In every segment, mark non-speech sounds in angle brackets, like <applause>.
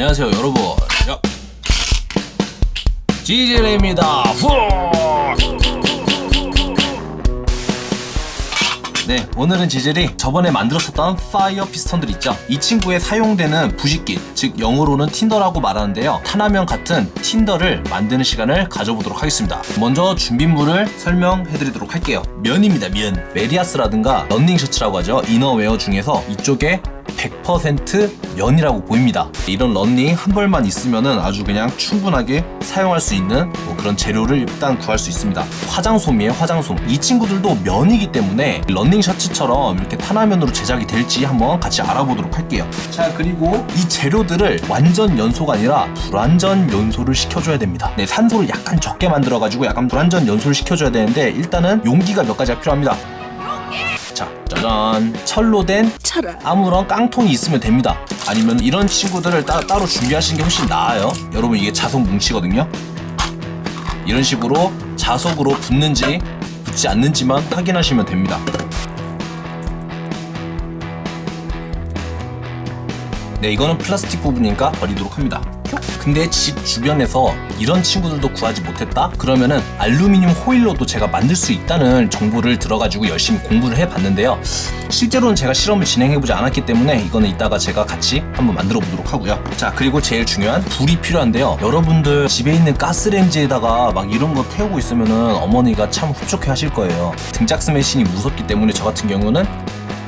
안녕하세요 여러분. 야. 지질입니다. 후! 네 오늘은 지질이 저번에 만들었었던 fire piston들 있죠? 이 친구에 사용되는 부싯깃 즉 영어로는 tinder라고 말하는데요. 탄화면 같은 tinder를 만드는 시간을 가져보도록 하겠습니다. 먼저 준비물을 설명해 드리도록 할게요. 면입니다 면. 메리야스라든가 런닝 셔츠라고 하죠. 이너웨어 중에서 이쪽에 100% 면이라고 보입니다. 이런 런닝 한 벌만 있으면 아주 그냥 충분하게 사용할 수 있는 뭐 그런 재료를 일단 구할 수 있습니다. 화장솜이에요 화장솜. 이 친구들도 면이기 때문에 런닝 셔츠처럼 이렇게 탄화면으로 제작이 될지 한번 같이 알아보도록 할게요. 자 그리고 이 재료들을 완전 연소가 아니라 불완전 연소를 시켜줘야 됩니다. 네 산소를 약간 적게 만들어 가지고 약간 불완전 연소를 시켜줘야 되는데 일단은 용기가 몇 가지가 필요합니다 자 짜잔 철로 된 철아 아무런 깡통이 있으면 됩니다. 아니면 이런 친구들을 따, 따로 준비하시는 게 훨씬 나아요. 여러분 이게 자석 뭉치거든요. 이런 식으로 자석으로 붙는지 붙지 않는지만 확인하시면 됩니다. 네 이거는 플라스틱 부분이니까 버리도록 합니다 근데 집 주변에서 이런 친구들도 구하지 못했다? 그러면은 알루미늄 호일로도 제가 만들 수 있다는 정보를 들어가지고 열심히 공부를 해봤는데요. 실제로는 제가 실험을 진행해보지 않았기 때문에 이거는 이따가 제가 같이 한번 만들어 보도록 하고요. 자 그리고 제일 중요한 불이 필요한데요. 여러분들 집에 있는 가스레인지에다가 막 이런 거 태우고 있으면은 어머니가 참 흡족해 하실 거예요. 등짝 스매싱이 무섭기 때문에 저 같은 경우는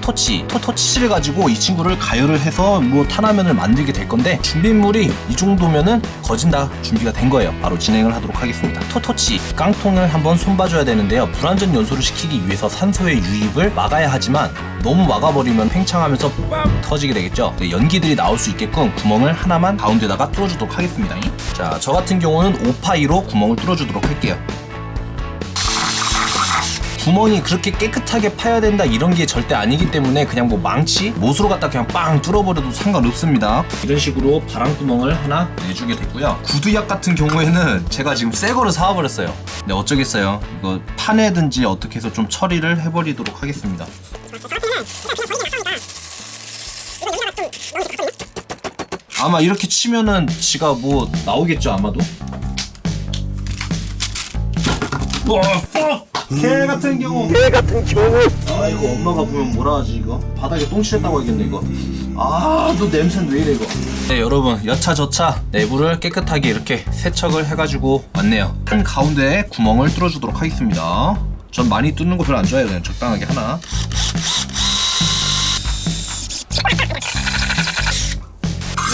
토치, 토, 토치를 가지고 이 친구를 가열을 해서 뭐 탄화면을 만들게 될 건데 준비물이 이 정도면은 거진 다 준비가 된 거예요. 바로 진행을 하도록 하겠습니다. 토토치, 깡통을 한번 손봐줘야 되는데요. 불완전 연소를 시키기 위해서 산소의 유입을 막아야 하지만 너무 막아버리면 팽창하면서 빵 터지게 되겠죠. 네, 연기들이 나올 수 있게끔 구멍을 하나만 가운데다가 뚫어주도록 하겠습니다. 자, 저 같은 경우는 5파이로 구멍을 뚫어주도록 할게요. 구멍이 그렇게 깨끗하게 파야 된다 이런 게 절대 아니기 때문에 그냥 뭐 망치 못으로 갖다 그냥 빵 뚫어버려도 상관없습니다. 이런 식으로 바람구멍을 하나 내주게 됐고요. 구두약 같은 경우에는 제가 지금 새 거를 사와버렸어요. 근데 어쩌겠어요? 이거 파내든지 어떻게 해서 좀 처리를 해버리도록 하겠습니다. 아마 이렇게 치면은 지가 뭐 나오겠죠 아마도? 와, 개 같은 경우. 개 같은 경우 아 이거 엄마가 보면 뭐라 하지 이거? 바닥에 똥 칠했다고 하겠네 이거. 아너 냄새는 왜 이래 이거? 네 여러분 여차저차 내부를 깨끗하게 이렇게 세척을 해가지고 왔네요. 한 가운데에 구멍을 뚫어주도록 하겠습니다. 전 많이 뚫는 거 별로 안 좋아해요. 그냥 적당하게 하나.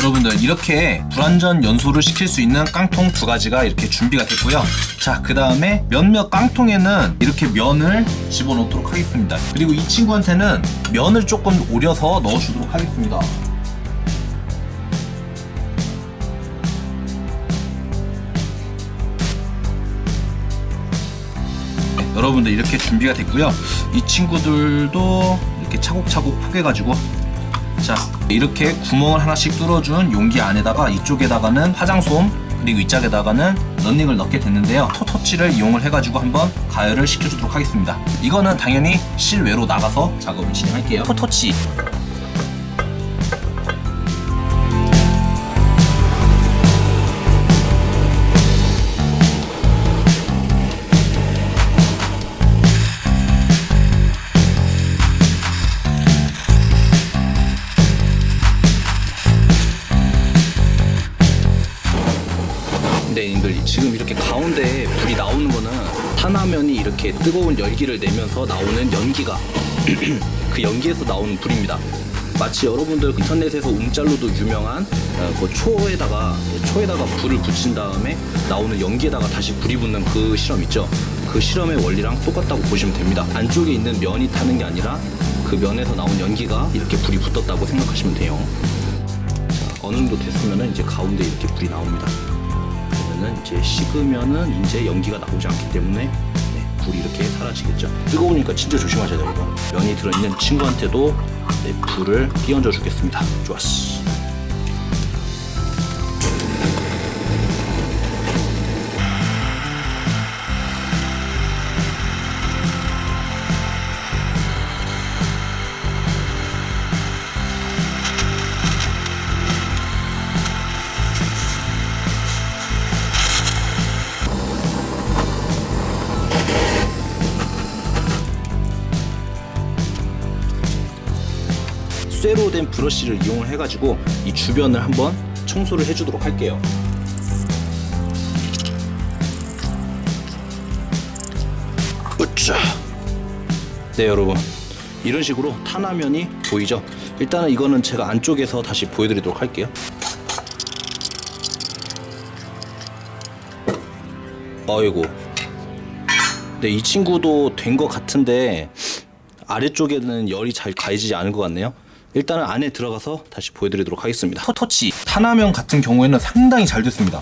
여러분들 이렇게 불완전 연소를 시킬 수 있는 깡통 두 가지가 이렇게 준비가 됐고요. 자 그 다음에 몇몇 깡통에는 이렇게 면을 집어넣도록 하겠습니다. 그리고 이 친구한테는 면을 조금 오려서 넣어주도록 하겠습니다. 네, 여러분들 이렇게 준비가 됐고요. 이 친구들도 이렇게 차곡차곡 포개가지고 자 이렇게 구멍을 하나씩 뚫어준 용기 안에다가 이쪽에다가는 화장솜 그리고 이짝에다가는 런닝을 넣게 됐는데요. 토터치를 이용을 해가지고 한번 가열을 시켜주도록 하겠습니다. 이거는 당연히 실외로 나가서 작업을 진행할게요. 토터치 네, 님들 지금 이렇게 가운데에 불이 나오는 거는 탄화면이 이렇게 뜨거운 열기를 내면서 나오는 연기가 <clears throat> 그 연기에서 나오는 불입니다. 마치 여러분들 인터넷에서 움짤로도 유명한 어, 그 초에다가 초에다가 불을 붙인 다음에 나오는 연기에다가 다시 불이 붙는 그 실험 있죠. 그 실험의 원리랑 똑같다고 보시면 됩니다. 안쪽에 있는 면이 타는 게 아니라 그 면에서 나온 연기가 이렇게 불이 붙었다고 생각하시면 돼요. 자, 어느 정도 됐으면 이제 가운데 이렇게 불이 나옵니다. 그러면은 이제 식으면은 이제 연기가 나오지 않기 때문에 네, 불이 이렇게 사라지겠죠. 뜨거우니까 진짜 조심하셔야 돼요. 면이 들어있는 친구한테도 네, 불을 끼얹어 주겠습니다. 좋았어. 쇠로 된 브러쉬를 이용을 해가지고 이 주변을 한번 청소를 해주도록 할게요. 으쌰. 네 여러분 이런 식으로 탄화면이 보이죠? 일단은 이거는 제가 안쪽에서 다시 보여드리도록 할게요. 아이고. 네, 이 친구도 된 것 같은데 아래쪽에는 열이 잘 가해지지 않은 것 같네요. 일단은 안에 들어가서 다시 보여드리도록 하겠습니다. 터치 탄화면 같은 경우에는 상당히 잘 됐습니다.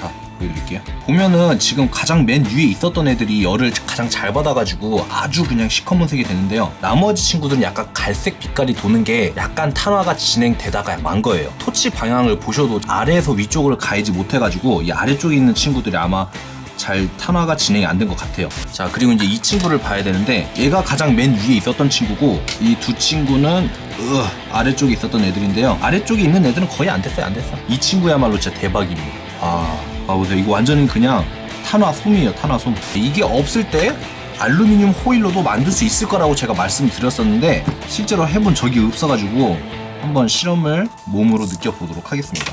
자, 보여드릴게요. 보면은 지금 가장 맨 위에 있었던 애들이 열을 가장 잘 받아가지고 아주 그냥 시커먼색이 되는데요. 나머지 친구들은 약간 갈색 빛깔이 도는 게 약간 탄화가 진행되다가 만 거예요. 토치 방향을 보셔도 아래에서 위쪽을 가이지 못해가지고 이 아래쪽에 있는 친구들이 아마 잘 탄화가 진행이 안 된 것 같아요. 자, 그리고 이제 이 친구를 봐야 되는데 얘가 가장 맨 위에 있었던 친구고 이 두 친구는 으, 아래쪽에 있었던 애들인데요. 아래쪽에 있는 애들은 거의 안 됐어요, 안 됐어. 이 친구야말로 진짜 대박입니다. 아, 아 보세요. 이거 완전히 그냥 탄화 솜이에요, 탄화 솜. 이게 없을 때 알루미늄 호일로도 만들 수 있을 거라고 제가 말씀드렸었는데 실제로 해본 적이 없어가지고 한번 실험을 몸으로 느껴보도록 하겠습니다.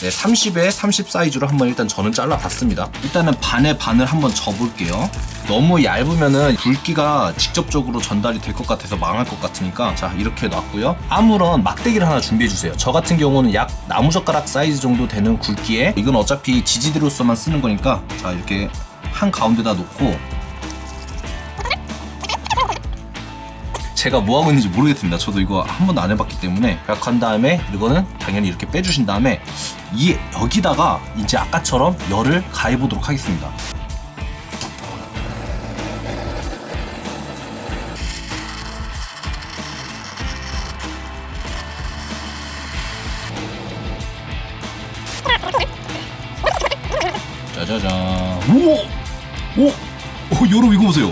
네, 30에 30 사이즈로 한번 일단 저는 잘라봤습니다. 일단은 반에 반을 한번 접을게요. 너무 얇으면은 굵기가 직접적으로 전달이 될 것 같아서 망할 것 같으니까 자 이렇게 놨고요. 아무런 막대기를 하나 준비해 주세요. 저 같은 경우는 약 나무젓가락 사이즈 정도 되는 굵기에 이건 어차피 지지대로서만 쓰는 거니까 자 이렇게 한 가운데다 놓고 제가 뭐 하고 있는지 모르겠습니다. 저도 이거 한 번도 안 해봤기 때문에 약한 다음에 이거는 당연히 이렇게 빼주신 다음에 이 여기다가 이제 아까처럼 열을 가해 보도록 하겠습니다. 짜자잔. 우와! 오! 오, 여러분 이거 보세요.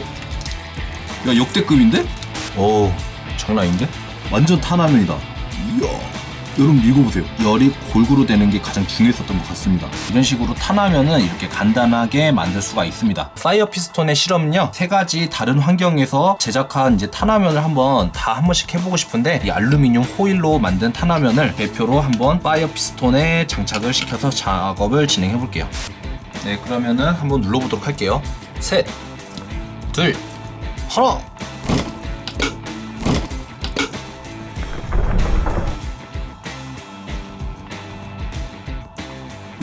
야, 역대급인데? 오, 장난 아닌데? 완전 탄화면이다. 이야. 여러분 이거 보세요. 열이 골고루 되는 게 가장 중요했었던 것 같습니다. 이런 식으로 탄화면은 이렇게 간단하게 만들 수가 있습니다. fire piston의 실험은요, 세 가지 다른 환경에서 제작한 이제 탄화면을 한번 다 한 번씩 해보고 싶은데, 이 알루미늄 호일로 만든 탄화면을 대표로 한번 fire piston에 장착을 시켜서 작업을 진행해 볼게요. 네, 그러면은 한번 눌러보도록 할게요. 셋, 둘, 하나!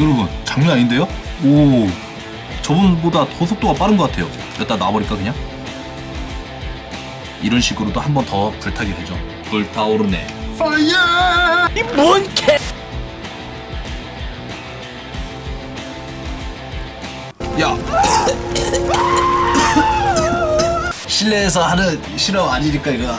여러분 장난 아닌데요? 오 저번보다 더 속도가 빠른 것 같아요 여기다 놔버릴까 그냥? 이런 식으로도 한 번 더 불타게 되죠 불타오르네 파이어 이뭔 개! 야 <laughs> 실내에서 하는 실험 아니니까 이거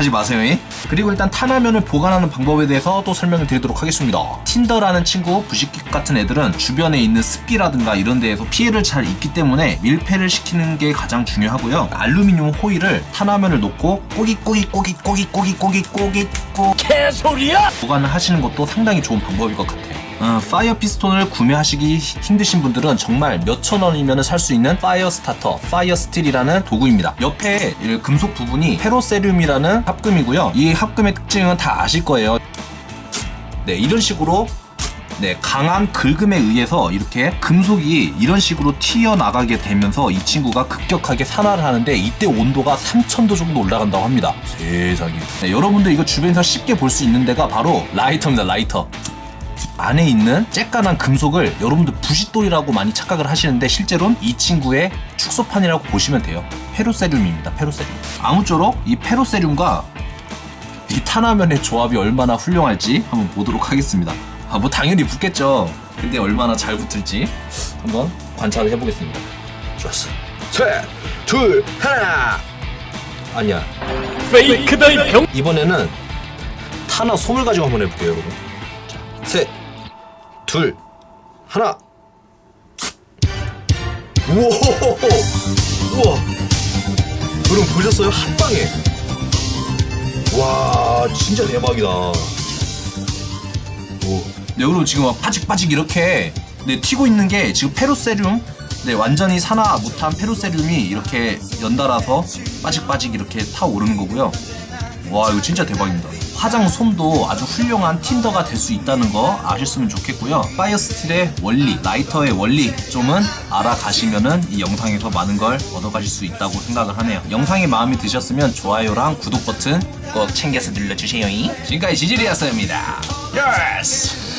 하지 마세요. 잉? 그리고 일단 탄화면을 보관하는 방법에 대해서 또 설명을 드리도록 하겠습니다. tinder라는 친구, 부싯깃 같은 애들은 주변에 있는 습기라든가 이런 데에서 피해를 잘 입기 때문에 밀폐를 시키는 게 가장 중요하고요. 알루미늄 호일을 탄화면을 놓고 꼬깃꼬깃꼬깃꼬깃꼬깃꼬깃꼬깃꼬 개소리야! 보관을 하시는 것도 상당히 좋은 방법일 것 같아요. 어, fire piston을 구매하시기 힘드신 분들은 정말 몇천 원이면 살 수 있는 fire starter, fire steel이라는 도구입니다. 옆에 이 금속 부분이 페로세륨이라는 합금이고요. 이 합금의 특징은 다 아실 거예요. 네, 이런 식으로 네, 강한 긁음에 의해서 이렇게 금속이 이런 식으로 튀어나가게 되면서 이 친구가 급격하게 산화를 하는데 이때 온도가 3000도 정도 올라간다고 합니다. 세상에. 네, 여러분들 이거 주변에서 쉽게 볼 수 있는 데가 바로 라이터입니다, 라이터. 안에 있는 쬐깐한 금속을 여러분들 부싯돌이라고 많이 착각을 하시는데 실제로는 이 친구의 축소판이라고 보시면 돼요. 페로세륨입니다. 페로세륨. 아무쪼록 이 페로세륨과 이 탄화면의 조합이 얼마나 훌륭할지 한번 보도록 하겠습니다. 아, 뭐 당연히 붙겠죠. 근데 얼마나 잘 붙을지 한번 관찰을 해보겠습니다. 좋았어. 셋, 둘, 하나. 아니야. 페이크다 이 병. 이번에는 탄화 솜을 가지고 한번 해볼게요, 여러분. 둘, 하나. 우와, 우와. 여러분 보셨어요? 한 방에. 와, 진짜 대박이다. 오. 네, 여러분 지금 막 파직파직 이렇게 네, 튀고 있는 게 지금 페로세륨 네, 완전히 산화 못한 페로세륨이 이렇게 연달아서 빠직빠직 이렇게 타오르는 거고요. 와, 이거 진짜 대박입니다. 화장 솜도 아주 훌륭한 tinder가 될 수 있다는 거 아셨으면 좋겠고요. fire steel의 원리, 라이터의 원리 좀은 알아가시면은 이 영상에서 많은 걸 얻어가실 수 있다고 생각을 하네요. 영상이 마음에 드셨으면 좋아요랑 구독 버튼 꼭 챙겨서 눌러주세요. 지금까지 지질이었습니다. Yes!